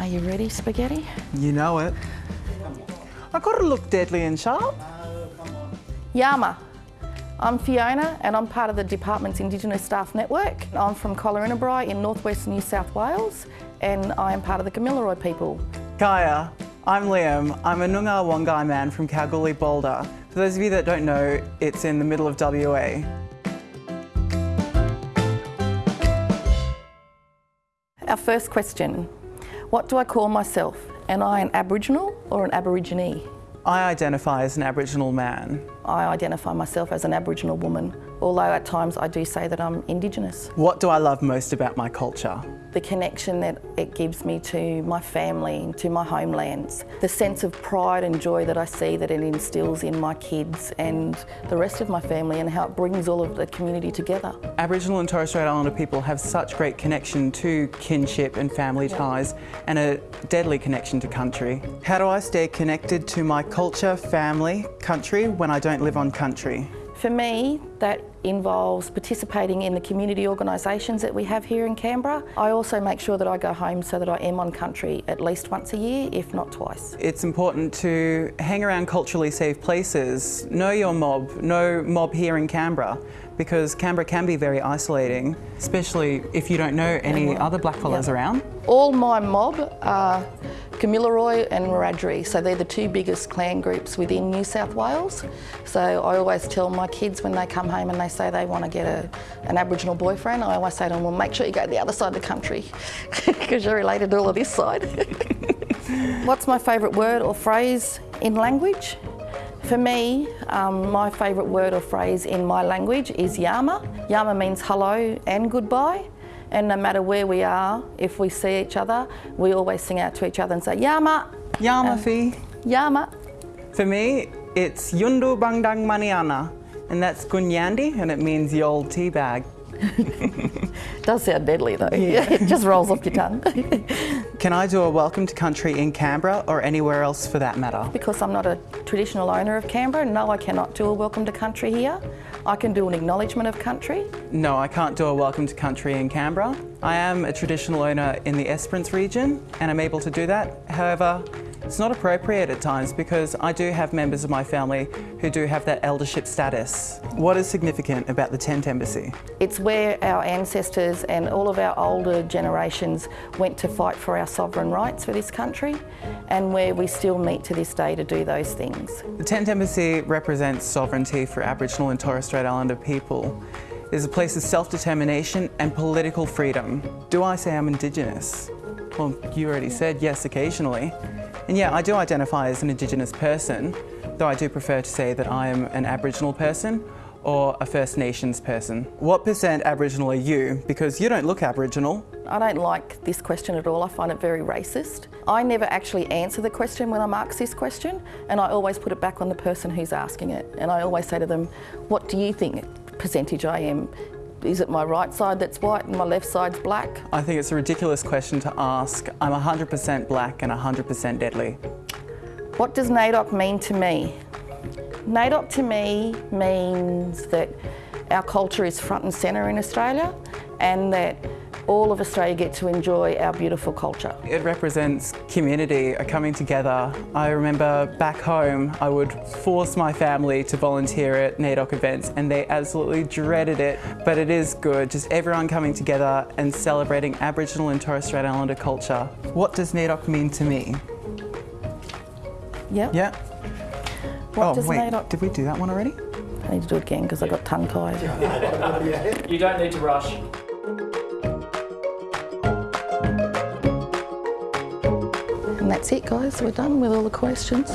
Are you ready, spaghetti? You know it. I gotta look deadly and sharp. Yama. I'm Fiona and I'm part of the department's Indigenous Staff Network. I'm from Collarenebri in northwest New South Wales and I am part of the Kamilaroi people. Kaya, I'm Liam. I'm a Noongar Wongai man from Kalgoorlie Boulder. For those of you that don't know, it's in the middle of WA. Our first question, what do I call myself? Am I an Aboriginal or an Aborigine? I identify as an Aboriginal man. I identify myself as an Aboriginal woman, although at times I do say that I'm Indigenous. What do I love most about my culture? The connection that it gives me to my family, to my homelands, the sense of pride and joy that I see that it instills in my kids and the rest of my family and how it brings all of the community together. Aboriginal and Torres Strait Islander people have such great connection to kinship and family ties and a deadly connection to country. How do I stay connected to my culture, family, country when I don't live on country? For me, that involves participating in the community organisations that we have here in Canberra. I also make sure that I go home so that I am on country at least once a year, if not twice. It's important to hang around culturally safe places, know your mob, know mob here in Canberra, because Canberra can be very isolating, especially if you don't know any other blackfellas Yep. around. All my mob are Kamilaroi and Wiradjuri, so they're the two biggest clan groups within New South Wales. So I always tell my kids when they come home and they say they want to get a, an Aboriginal boyfriend, I always say to them, well, make sure you go to the other side of the country because you're related to all of this side. What's my favourite word or phrase in language? For me, um, my favourite word or phrase in my language is yama. Yama means hello and goodbye. And no matter where we are, if we see each other, we always sing out to each other and say, Yama, Yamafi. Yama. For me, it's Yundu Bangdang Maniana, and that's Gunyandi, and it means the old tea bag. Does sound deadly though. Yeah. it just rolls off your tongue. Can I do a welcome to country in Canberra or anywhere else for that matter? because I'm not a traditional owner of Canberra, no, I cannot do a welcome to country here. I can do an acknowledgement of country. No, I can't do a welcome to country in Canberra. I am a traditional owner in the Esperance region and I'm able to do that. However, it's not appropriate at times because I do have members of my family who do have that eldership status. What is significant about the Tent Embassy? It's where our ancestors and all of our older generations went to fight for our sovereign rights for this country and where we still meet to this day to do those things. The Tent Embassy represents sovereignty for Aboriginal and Torres Strait Islander people. It is a place of self-determination and political freedom. Do I say I'm Indigenous? Well, you already said yes occasionally. And yeah, I do identify as an Indigenous person, though I do prefer to say that I am an Aboriginal person or a First Nations person. What percent Aboriginal are you? Because you don't look Aboriginal. I don't like this question at all. I find it very racist. I never actually answer the question when I'm asked this question, and I always put it back on the person who's asking it. And I always say to them, what do you think percentage I am? Is it my right side that's white and my left side's black? I think it's a ridiculous question to ask. I'm 100% black and 100% deadly. What does NAIDOC mean to me? NAIDOC to me means that our culture is front and centre in Australia and that all of Australia get to enjoy our beautiful culture. It represents community, a coming together. I remember back home, I would force my family to volunteer at NAIDOC events and they absolutely dreaded it, but it is good, just everyone coming together and celebrating Aboriginal and Torres Strait Islander culture. What does NAIDOC mean to me? Yep. Yeah? What oh, does wait, NAIDOC... did we do that one already? I need to do it again because I got tongue tied. You don't need to rush. And that's it guys, we're done with all the questions.